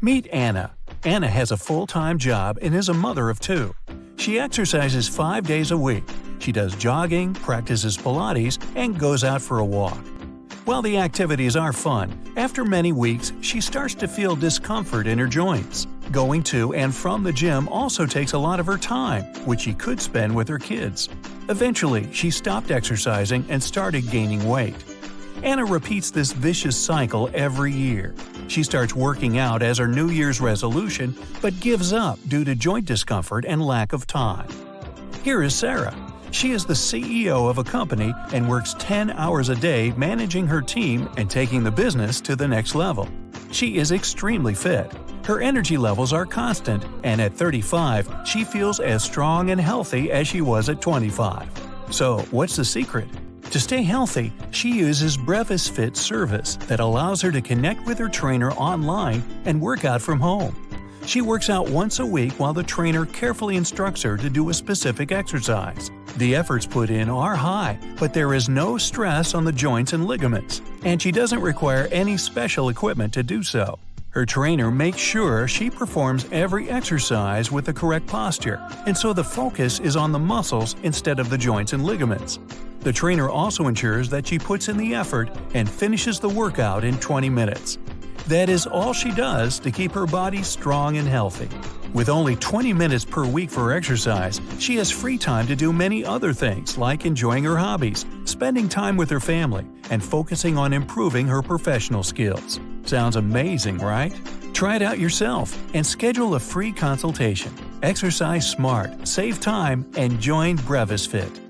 Meet Anna. Anna has a full-time job and is a mother of two. She exercises five days a week. She does jogging, practices Pilates, and goes out for a walk. While the activities are fun, after many weeks she starts to feel discomfort in her joints. Going to and from the gym also takes a lot of her time, which she could spend with her kids. Eventually, she stopped exercising and started gaining weight. Anna repeats this vicious cycle every year. She starts working out as her New Year's resolution, but gives up due to joint discomfort and lack of time. Here is Sarah. She is the CEO of a company and works 10 hours a day managing her team and taking the business to the next level. She is extremely fit. Her energy levels are constant, and at 35, she feels as strong and healthy as she was at 25. So, what's the secret? To stay healthy, she uses Brevis Fit service that allows her to connect with her trainer online and work out from home. She works out once a week while the trainer carefully instructs her to do a specific exercise. The efforts put in are high, but there is no stress on the joints and ligaments, and she doesn't require any special equipment to do so. Her trainer makes sure she performs every exercise with the correct posture, and so the focus is on the muscles instead of the joints and ligaments. The trainer also ensures that she puts in the effort and finishes the workout in 20 minutes. That is all she does to keep her body strong and healthy. With only 20 minutes per week for exercise, she has free time to do many other things like enjoying her hobbies, spending time with her family, and focusing on improving her professional skills. Sounds amazing, right? Try it out yourself and schedule a free consultation. Exercise smart, save time, and join Brevis Fit.